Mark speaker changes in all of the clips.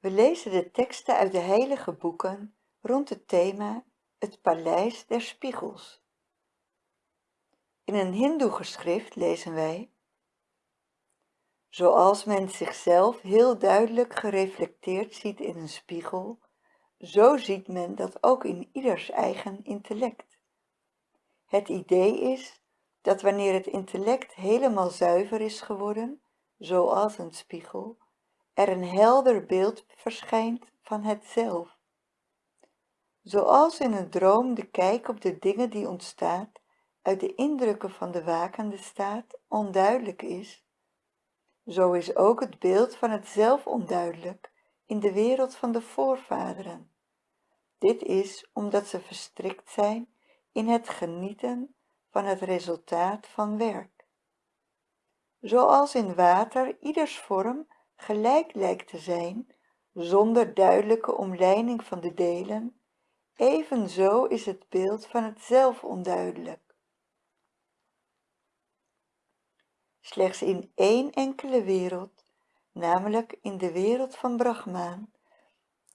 Speaker 1: We lezen de teksten uit de heilige boeken rond het thema Het Paleis der Spiegels. In een hindoe-geschrift lezen wij Zoals men zichzelf heel duidelijk gereflecteerd ziet in een spiegel, zo ziet men dat ook in ieders eigen intellect. Het idee is dat wanneer het intellect helemaal zuiver is geworden, zoals een spiegel, er een helder beeld verschijnt van het zelf. Zoals in een droom de kijk op de dingen die ontstaat uit de indrukken van de wakende staat onduidelijk is, zo is ook het beeld van het zelf onduidelijk in de wereld van de voorvaderen. Dit is omdat ze verstrikt zijn in het genieten van het resultaat van werk. Zoals in water ieders vorm gelijk lijkt te zijn, zonder duidelijke omleiding van de delen, evenzo is het beeld van het zelf onduidelijk. Slechts in één enkele wereld, namelijk in de wereld van Brahmaan,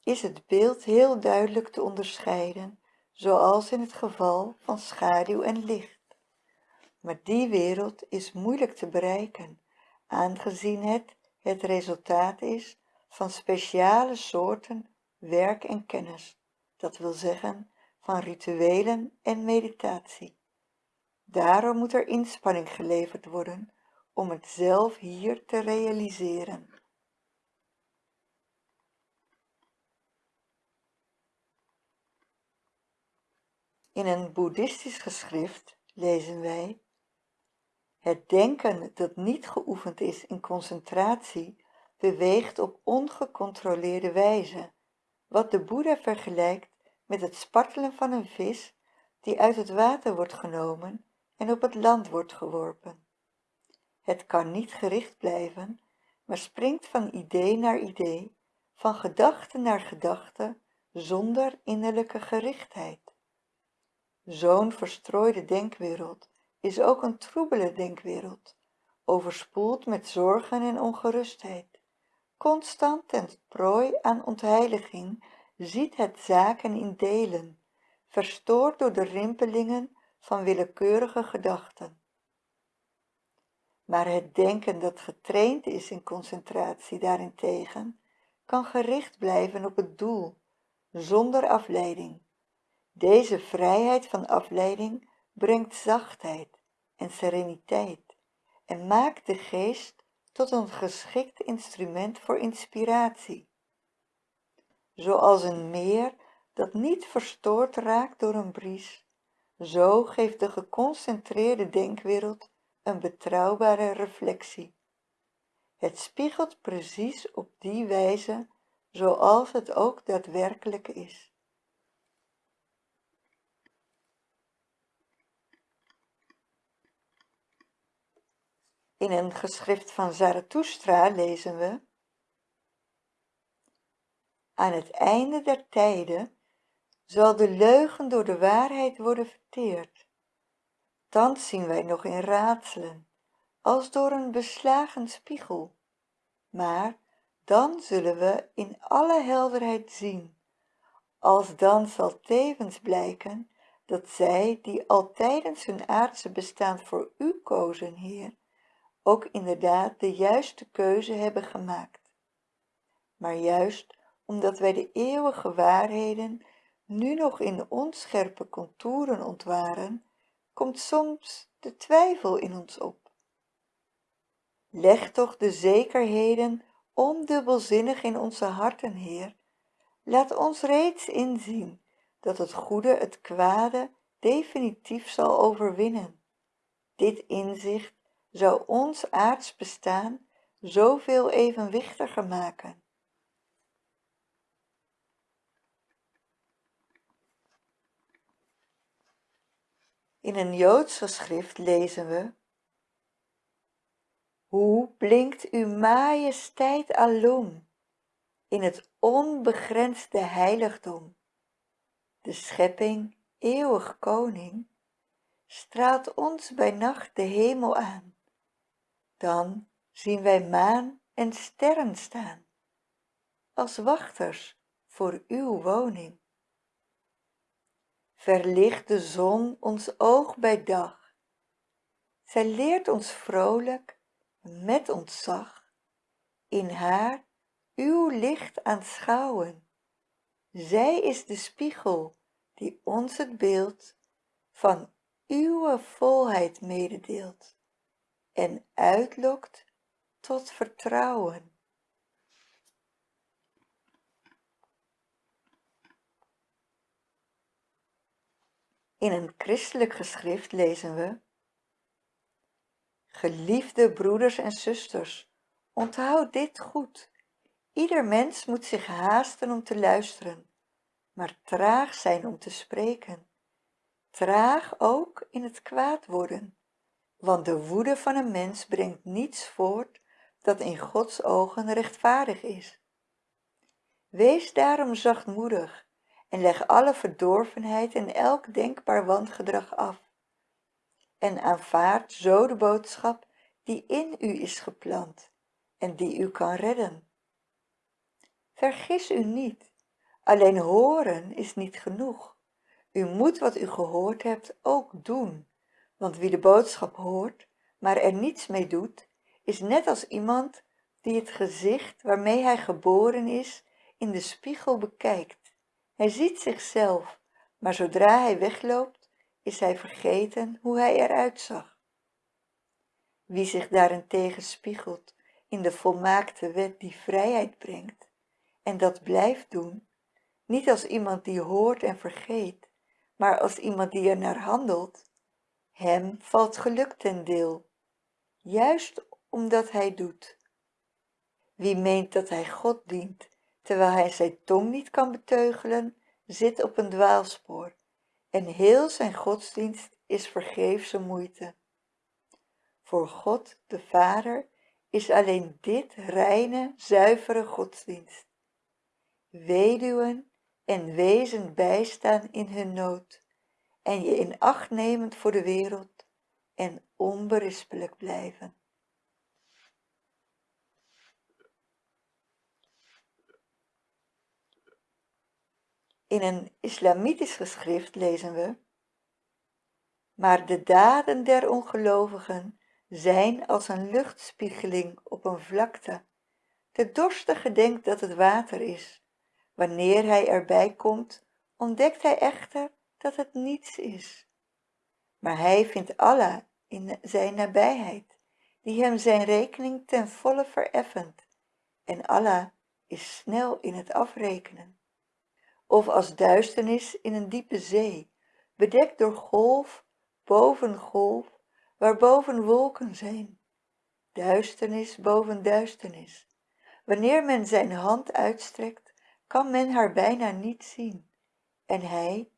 Speaker 1: is het beeld heel duidelijk te onderscheiden, zoals in het geval van schaduw en licht. Maar die wereld is moeilijk te bereiken, aangezien het het resultaat is van speciale soorten werk en kennis, dat wil zeggen van rituelen en meditatie. Daarom moet er inspanning geleverd worden om het zelf hier te realiseren. In een boeddhistisch geschrift lezen wij het denken dat niet geoefend is in concentratie beweegt op ongecontroleerde wijze, wat de Boeddha vergelijkt met het spartelen van een vis die uit het water wordt genomen en op het land wordt geworpen. Het kan niet gericht blijven, maar springt van idee naar idee, van gedachte naar gedachte, zonder innerlijke gerichtheid. Zo'n verstrooide denkwereld is ook een troebele denkwereld, overspoeld met zorgen en ongerustheid. Constant ten prooi aan ontheiliging ziet het zaken in delen, verstoord door de rimpelingen van willekeurige gedachten. Maar het denken dat getraind is in concentratie daarentegen, kan gericht blijven op het doel, zonder afleiding. Deze vrijheid van afleiding brengt zachtheid en sereniteit en maakt de geest tot een geschikt instrument voor inspiratie. Zoals een meer dat niet verstoord raakt door een bries, zo geeft de geconcentreerde denkwereld een betrouwbare reflectie. Het spiegelt precies op die wijze zoals het ook daadwerkelijk is. In een geschrift van Zarathustra lezen we Aan het einde der tijden zal de leugen door de waarheid worden verteerd. Thans zien wij nog in raadselen, als door een beslagen spiegel. Maar dan zullen we in alle helderheid zien. Als dan zal tevens blijken dat zij die al tijdens hun aardse bestaan voor u kozen, Heer, ook inderdaad de juiste keuze hebben gemaakt. Maar juist omdat wij de eeuwige waarheden nu nog in onscherpe contouren ontwaren, komt soms de twijfel in ons op. Leg toch de zekerheden ondubbelzinnig in onze harten, Heer. Laat ons reeds inzien dat het goede het kwade definitief zal overwinnen. Dit inzicht zou ons aards bestaan zoveel evenwichtiger maken. In een Joods geschrift lezen we Hoe blinkt uw majesteit alom in het onbegrensde heiligdom. De schepping, eeuwig koning, straalt ons bij nacht de hemel aan dan zien wij maan en sterren staan als wachters voor uw woning. Verlicht de zon ons oog bij dag. Zij leert ons vrolijk, met ontzag, in haar uw licht aanschouwen. Zij is de spiegel die ons het beeld van uwe volheid mededeelt en uitlokt tot vertrouwen. In een christelijk geschrift lezen we Geliefde broeders en zusters, onthoud dit goed. Ieder mens moet zich haasten om te luisteren, maar traag zijn om te spreken. Traag ook in het kwaad worden, want de woede van een mens brengt niets voort dat in Gods ogen rechtvaardig is. Wees daarom zachtmoedig en leg alle verdorvenheid en elk denkbaar wangedrag af. En aanvaard zo de boodschap die in u is geplant en die u kan redden. Vergis u niet, alleen horen is niet genoeg. U moet wat u gehoord hebt ook doen, want wie de boodschap hoort, maar er niets mee doet, is net als iemand die het gezicht waarmee hij geboren is in de spiegel bekijkt. Hij ziet zichzelf, maar zodra hij wegloopt, is hij vergeten hoe hij eruit zag. Wie zich daarentegen spiegelt in de volmaakte wet die vrijheid brengt, en dat blijft doen, niet als iemand die hoort en vergeet, maar als iemand die er naar handelt, hem valt geluk ten deel, juist omdat hij doet. Wie meent dat hij God dient, terwijl hij zijn tong niet kan beteugelen, zit op een dwaalspoor, en heel zijn godsdienst is vergeefse moeite. Voor God, de Vader, is alleen dit reine, zuivere godsdienst. Weduwen en wezen bijstaan in hun nood, en je in acht nemend voor de wereld en onberispelijk blijven. In een islamitisch geschrift lezen we maar de daden der ongelovigen zijn als een luchtspiegeling op een vlakte. De dorstige denkt dat het water is. Wanneer hij erbij komt, ontdekt hij echter dat het niets is. Maar hij vindt Allah in zijn nabijheid, die hem zijn rekening ten volle vereffent. En Allah is snel in het afrekenen of als duisternis in een diepe zee, bedekt door golf boven golf, waarboven wolken zijn. Duisternis boven duisternis. Wanneer men zijn hand uitstrekt, kan men haar bijna niet zien. En hij,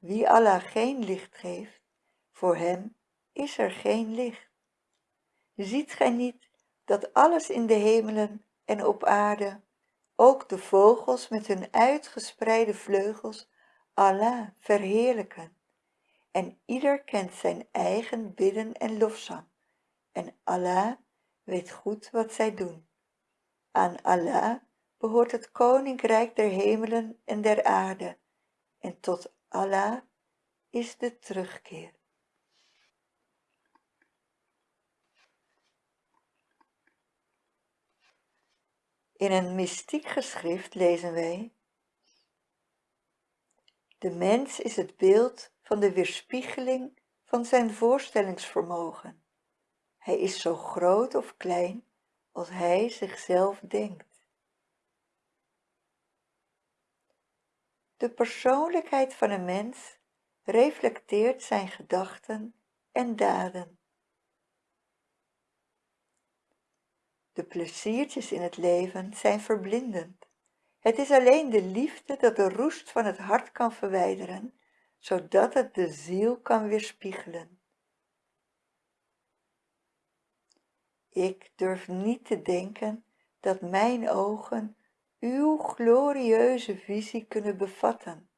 Speaker 1: wie Allah geen licht geeft, voor hem is er geen licht. Ziet gij niet dat alles in de hemelen en op aarde ook de vogels met hun uitgespreide vleugels Allah verheerlijken. En ieder kent zijn eigen bidden en lofzang. En Allah weet goed wat zij doen. Aan Allah behoort het koninkrijk der hemelen en der aarde. En tot Allah is de terugkeer. In een mystiek geschrift lezen wij De mens is het beeld van de weerspiegeling van zijn voorstellingsvermogen. Hij is zo groot of klein als hij zichzelf denkt. De persoonlijkheid van een mens reflecteert zijn gedachten en daden. De pleziertjes in het leven zijn verblindend. Het is alleen de liefde dat de roest van het hart kan verwijderen, zodat het de ziel kan weerspiegelen. Ik durf niet te denken dat mijn ogen uw glorieuze visie kunnen bevatten.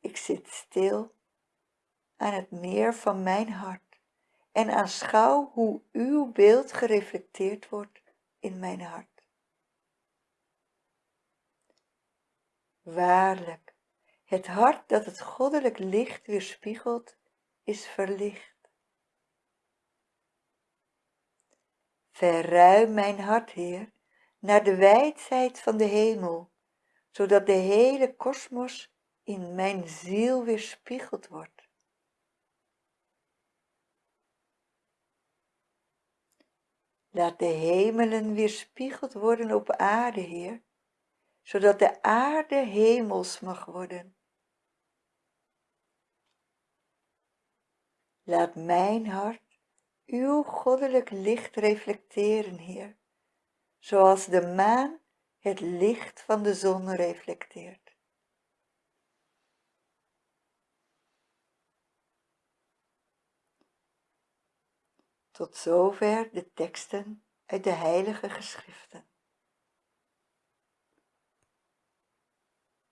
Speaker 1: Ik zit stil aan het meer van mijn hart en aanschouw hoe uw beeld gereflecteerd wordt in mijn hart. Waarlijk, het hart dat het goddelijk licht weerspiegelt, is verlicht. Verruim mijn hart, Heer, naar de wijdheid van de hemel, zodat de hele kosmos in mijn ziel weerspiegeld wordt. Laat de hemelen weerspiegeld worden op aarde, Heer, zodat de aarde hemels mag worden. Laat mijn hart uw goddelijk licht reflecteren, Heer, zoals de maan het licht van de zon reflecteert. Tot zover de teksten uit de heilige geschriften.